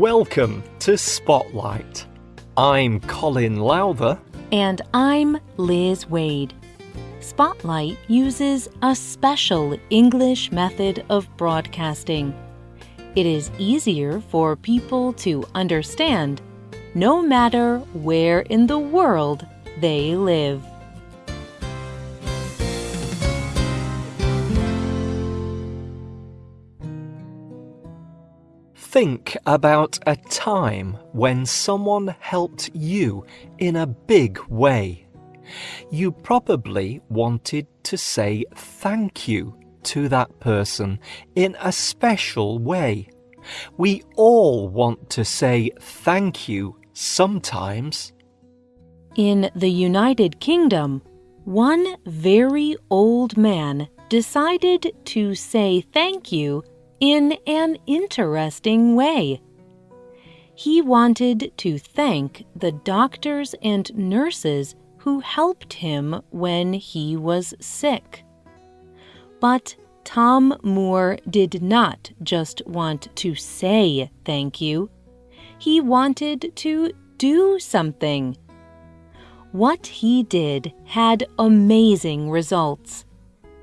Welcome to Spotlight. I'm Colin Lowther. And I'm Liz Waid. Spotlight uses a special English method of broadcasting. It is easier for people to understand no matter where in the world they live. Think about a time when someone helped you in a big way. You probably wanted to say thank you to that person in a special way. We all want to say thank you sometimes. In the United Kingdom, one very old man decided to say thank you in an interesting way. He wanted to thank the doctors and nurses who helped him when he was sick. But Tom Moore did not just want to say thank you, he wanted to do something. What he did had amazing results,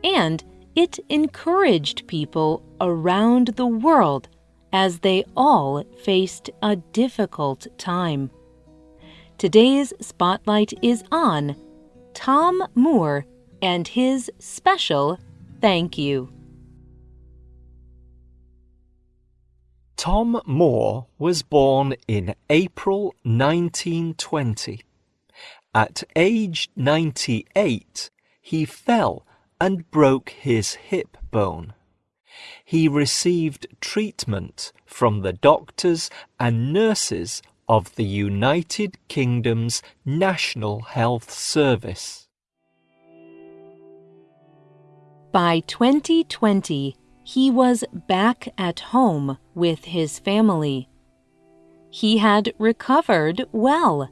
and it encouraged people around the world as they all faced a difficult time. Today's spotlight is on Tom Moore and his special thank you. Tom Moore was born in April 1920. At age 98, he fell and broke his hip bone. He received treatment from the doctors and nurses of the United Kingdom's National Health Service. By 2020, he was back at home with his family. He had recovered well,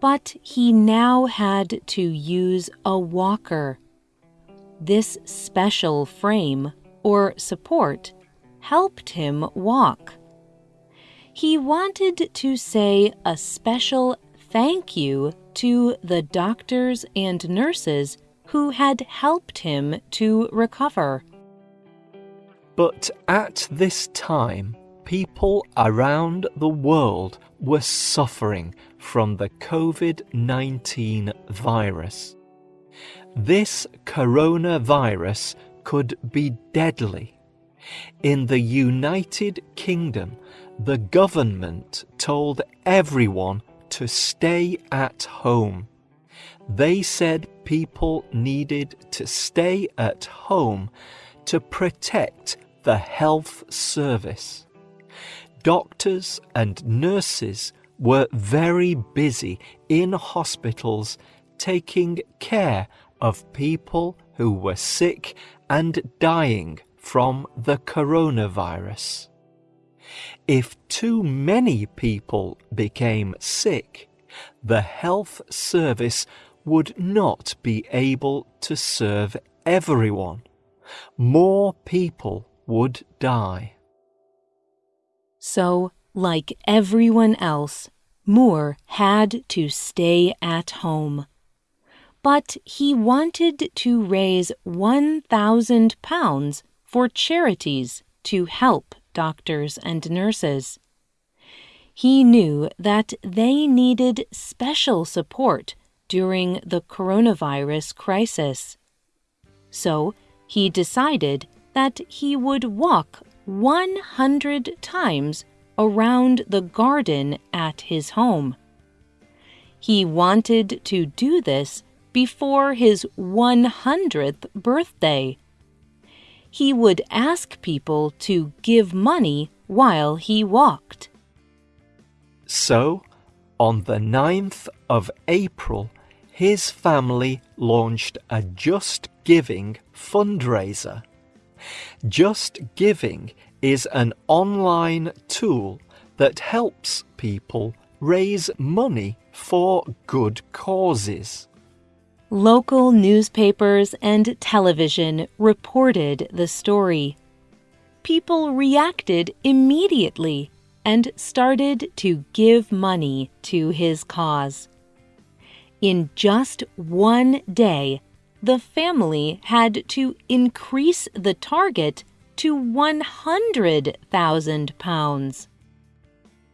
but he now had to use a walker this special frame or support helped him walk. He wanted to say a special thank you to the doctors and nurses who had helped him to recover. But at this time, people around the world were suffering from the COVID 19 virus. This coronavirus could be deadly. In the United Kingdom, the government told everyone to stay at home. They said people needed to stay at home to protect the health service. Doctors and nurses were very busy in hospitals taking care of people who were sick and dying from the coronavirus. If too many people became sick, the health service would not be able to serve everyone. More people would die. So, like everyone else, Moore had to stay at home but he wanted to raise £1,000 for charities to help doctors and nurses. He knew that they needed special support during the coronavirus crisis. So he decided that he would walk 100 times around the garden at his home. He wanted to do this before his 100th birthday. He would ask people to give money while he walked. So, on the 9th of April, his family launched a Just Giving fundraiser. Just Giving is an online tool that helps people raise money for good causes. Local newspapers and television reported the story. People reacted immediately and started to give money to his cause. In just one day, the family had to increase the target to 100,000 pounds.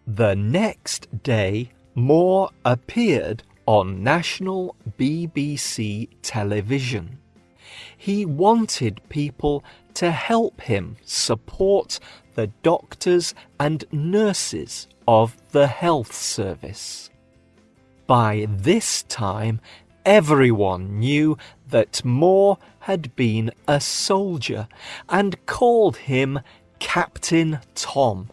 The next day, Moore appeared on national BBC television. He wanted people to help him support the doctors and nurses of the health service. By this time, everyone knew that Moore had been a soldier and called him Captain Tom.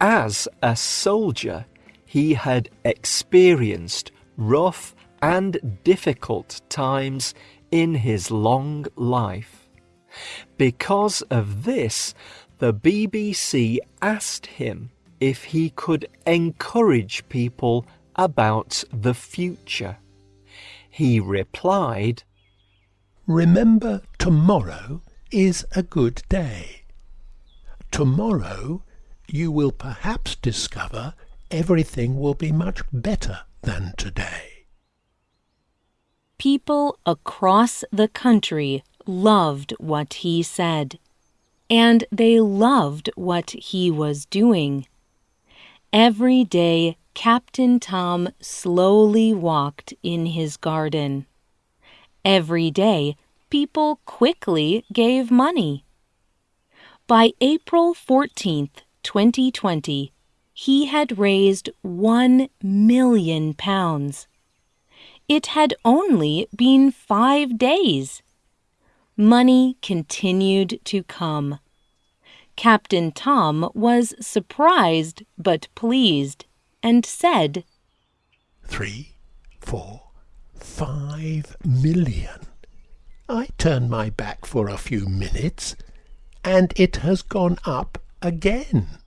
As a soldier, he had experienced rough and difficult times in his long life. Because of this, the BBC asked him if he could encourage people about the future. He replied, Remember, tomorrow is a good day. Tomorrow you will perhaps discover everything will be much better than today. People across the country loved what he said, and they loved what he was doing. Every day Captain Tom slowly walked in his garden. Every day, people quickly gave money. By April 14th, 2020, he had raised one million pounds. It had only been five days. Money continued to come. Captain Tom was surprised but pleased and said, Three, four, five million. I turn my back for a few minutes, and it has gone up again.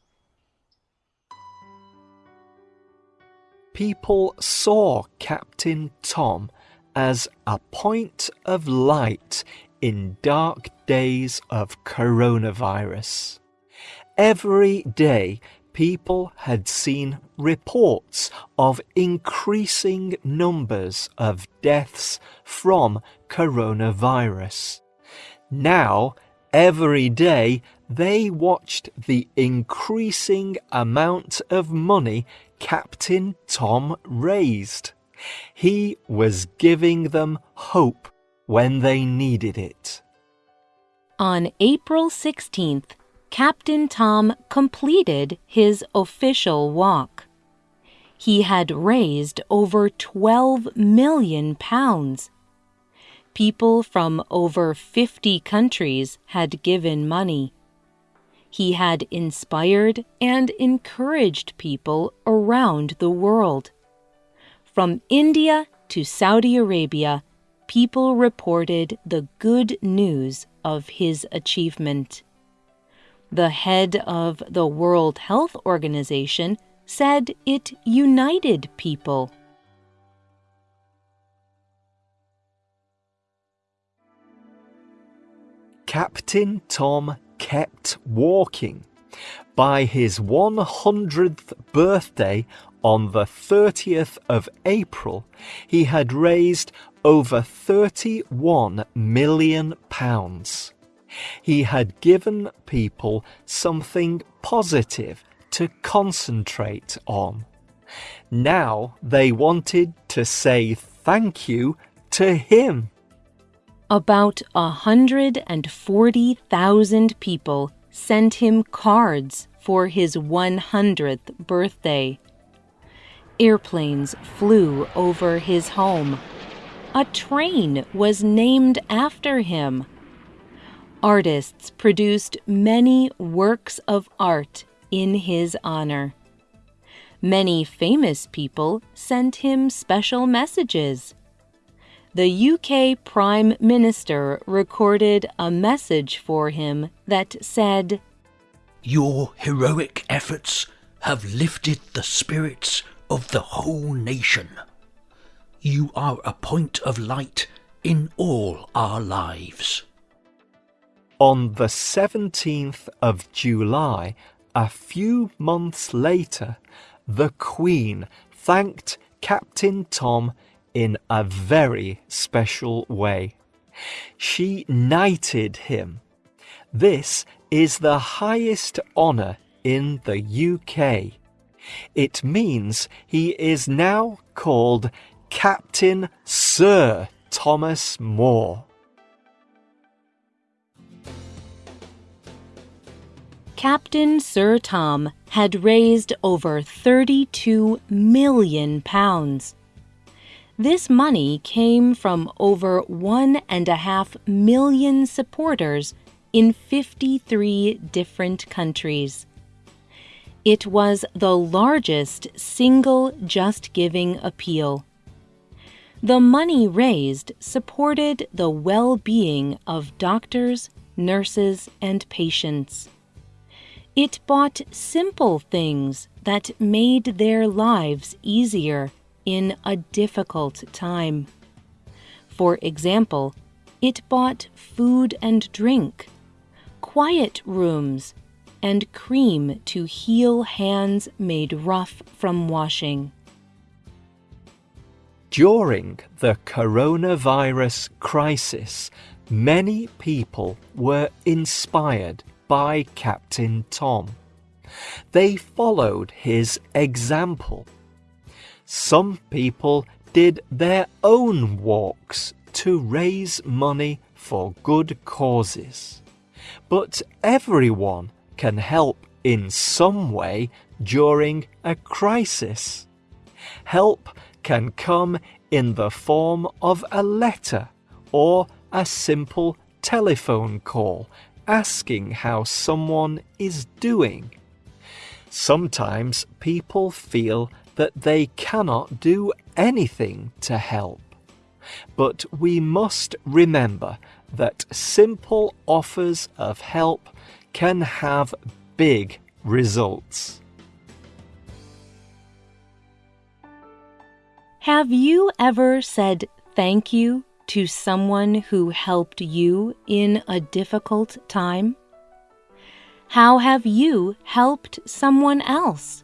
People saw Captain Tom as a point of light in dark days of coronavirus. Every day people had seen reports of increasing numbers of deaths from coronavirus. Now, every day, they watched the increasing amount of money Captain Tom raised. He was giving them hope when they needed it. On April 16th, Captain Tom completed his official walk. He had raised over 12 million pounds. People from over 50 countries had given money. He had inspired and encouraged people around the world. From India to Saudi Arabia, people reported the good news of his achievement. The head of the World Health Organization said it united people. Captain Tom kept walking. By his 100th birthday on the 30th of April, he had raised over 31 million pounds. He had given people something positive to concentrate on. Now they wanted to say thank you to him. About a hundred and forty thousand people sent him cards for his 100th birthday. Airplanes flew over his home. A train was named after him artists produced many works of art in his honor. Many famous people sent him special messages. The UK Prime Minister recorded a message for him that said, Your heroic efforts have lifted the spirits of the whole nation. You are a point of light in all our lives. On the 17th of July, A few months later, the Queen thanked Captain Tom in a very special way. She knighted him. This is the highest honour in the UK. It means he is now called Captain Sir Thomas Moore. Captain Sir Tom had raised over 32 million pounds. This money came from over one and a half million supporters in 53 different countries. It was the largest single Just Giving appeal. The money raised supported the well being of doctors, nurses, and patients. It bought simple things that made their lives easier in a difficult time. For example, it bought food and drink, quiet rooms, and cream to heal hands made rough from washing. During the coronavirus crisis, many people were inspired by Captain Tom. They followed his example. Some people did their own walks to raise money for good causes. But everyone can help in some way during a crisis. Help can come in the form of a letter or a simple telephone call asking how someone is doing. Sometimes people feel that they cannot do anything to help. But we must remember that simple offers of help can have big results. Have you ever said thank you to someone who helped you in a difficult time? How have you helped someone else?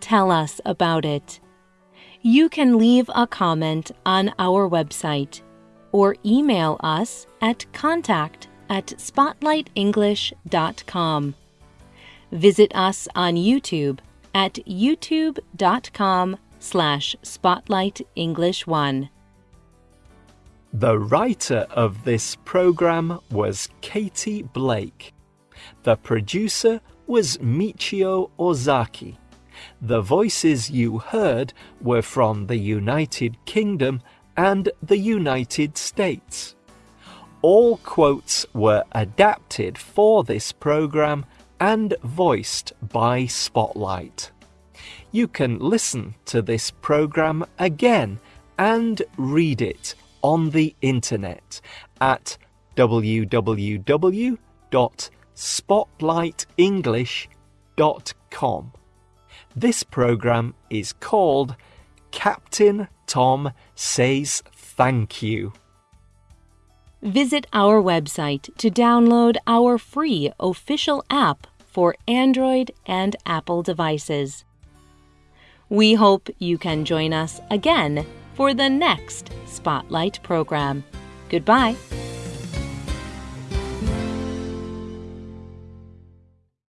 Tell us about it. You can leave a comment on our website or email us at contact at spotlightenglish.com. Visit us on YouTube at youtube.com slash spotlightenglish1. The writer of this program was Katie Blake. The producer was Michio Ozaki. The voices you heard were from the United Kingdom and the United States. All quotes were adapted for this program and voiced by Spotlight. You can listen to this program again and read it on the internet at www.spotlightenglish.com. This program is called Captain Tom Says Thank You. Visit our website to download our free official app for Android and Apple devices. We hope you can join us again for the next Spotlight program. Goodbye.